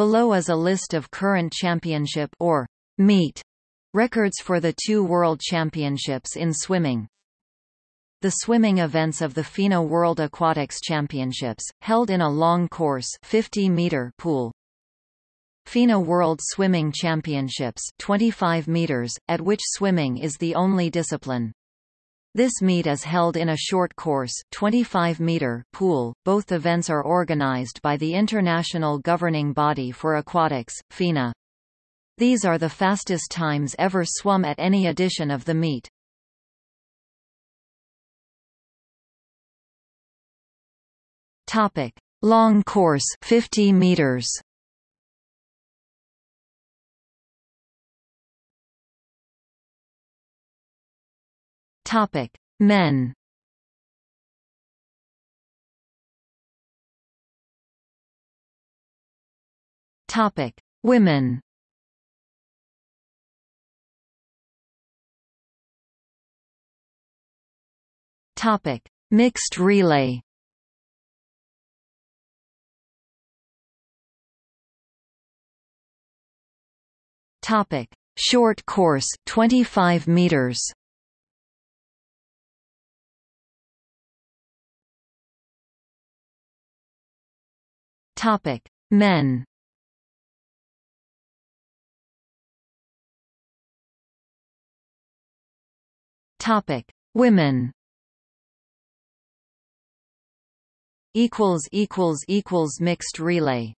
Below is a list of current championship or meet records for the two World Championships in swimming. The swimming events of the FINA World Aquatics Championships, held in a long course 50 meter pool. FINA World Swimming Championships 25 meters, at which swimming is the only discipline. This meet is held in a short course 25 meter pool. Both events are organized by the International Governing Body for Aquatics, FINA. These are the fastest times ever swum at any edition of the meet. Topic: Long course 50 meters. Topic: Men. Topic: Women. Topic: Mixed relay. Topic: Short course 25 meters. Topic: Men. Topic: Women. Equals equals equals mixed relay.